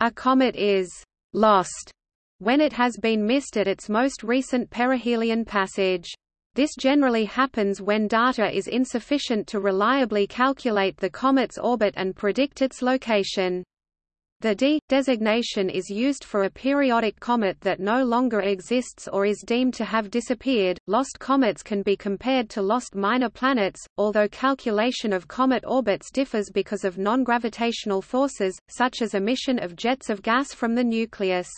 A comet is «lost» when it has been missed at its most recent perihelion passage. This generally happens when data is insufficient to reliably calculate the comet's orbit and predict its location. The D designation is used for a periodic comet that no longer exists or is deemed to have disappeared. Lost comets can be compared to lost minor planets, although calculation of comet orbits differs because of non-gravitational forces, such as emission of jets of gas from the nucleus.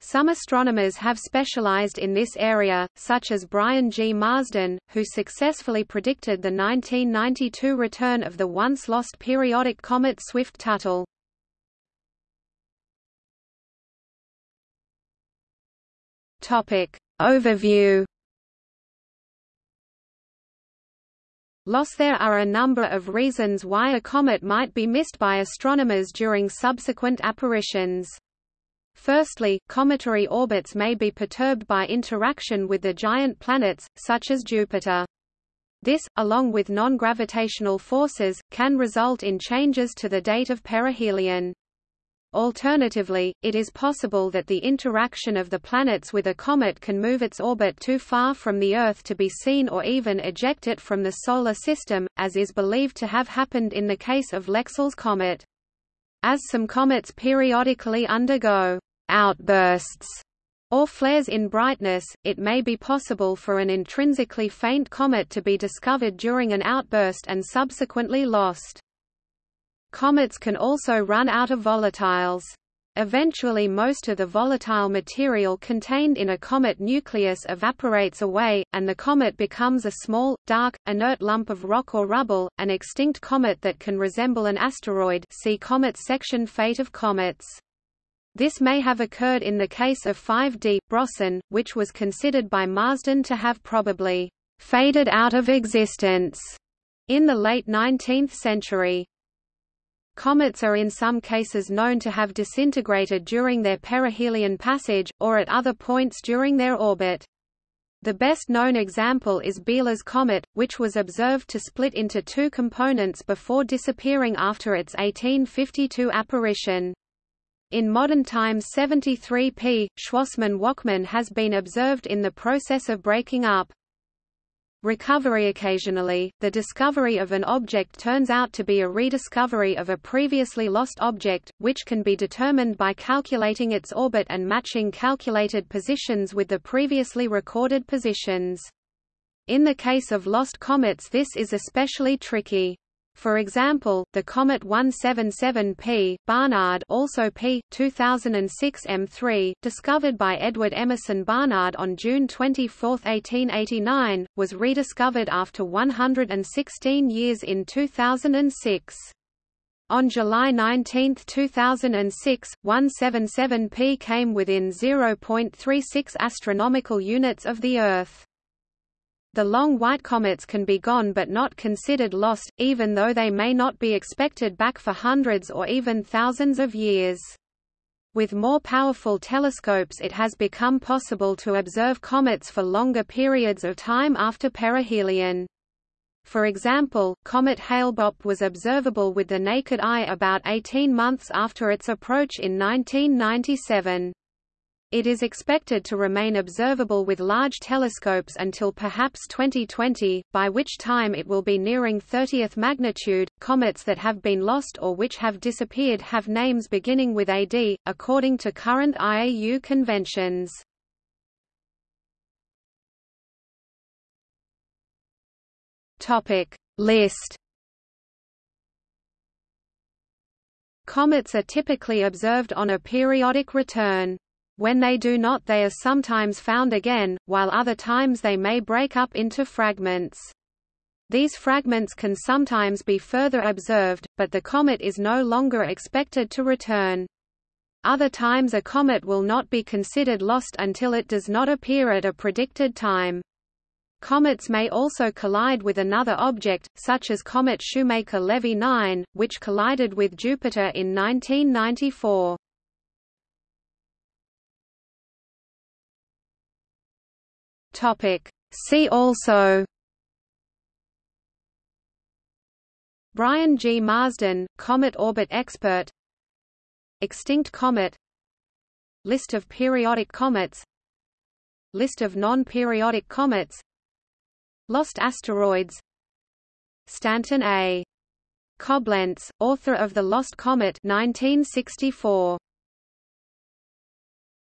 Some astronomers have specialized in this area, such as Brian G. Marsden, who successfully predicted the 1992 return of the once-lost periodic comet Swift-Tuttle. Overview Loss There are a number of reasons why a comet might be missed by astronomers during subsequent apparitions. Firstly, cometary orbits may be perturbed by interaction with the giant planets, such as Jupiter. This, along with non-gravitational forces, can result in changes to the date of perihelion. Alternatively, it is possible that the interaction of the planets with a comet can move its orbit too far from the Earth to be seen or even eject it from the Solar System, as is believed to have happened in the case of Lexell's comet. As some comets periodically undergo outbursts or flares in brightness, it may be possible for an intrinsically faint comet to be discovered during an outburst and subsequently lost. Comets can also run out of volatiles. Eventually most of the volatile material contained in a comet nucleus evaporates away, and the comet becomes a small, dark, inert lump of rock or rubble, an extinct comet that can resemble an asteroid see Comets section Fate of comets. This may have occurred in the case of 5D, Brorsen, which was considered by Marsden to have probably «faded out of existence» in the late 19th century. Comets are in some cases known to have disintegrated during their perihelion passage, or at other points during their orbit. The best known example is Biela's comet, which was observed to split into two components before disappearing after its 1852 apparition. In modern times 73P, Schwassmann-Wachmann has been observed in the process of breaking up. Recovery Occasionally, the discovery of an object turns out to be a rediscovery of a previously lost object, which can be determined by calculating its orbit and matching calculated positions with the previously recorded positions. In the case of lost comets this is especially tricky. For example, the comet 177P, Barnard also P, 2006 M3, discovered by Edward Emerson Barnard on June 24, 1889, was rediscovered after 116 years in 2006. On July 19, 2006, 177P came within 0.36 astronomical units of the Earth. The long white comets can be gone but not considered lost, even though they may not be expected back for hundreds or even thousands of years. With more powerful telescopes it has become possible to observe comets for longer periods of time after perihelion. For example, comet Hale-Bopp was observable with the naked eye about 18 months after its approach in 1997. It is expected to remain observable with large telescopes until perhaps 2020, by which time it will be nearing 30th magnitude. Comets that have been lost or which have disappeared have names beginning with AD, according to current IAU conventions. Topic List Comets are typically observed on a periodic return. When they do not they are sometimes found again, while other times they may break up into fragments. These fragments can sometimes be further observed, but the comet is no longer expected to return. Other times a comet will not be considered lost until it does not appear at a predicted time. Comets may also collide with another object, such as comet Shoemaker-Levy 9, which collided with Jupiter in 1994. Topic. See also Brian G. Marsden, comet orbit expert Extinct comet List of periodic comets List of non-periodic comets Lost asteroids Stanton A. Coblentz, author of The Lost Comet 1964.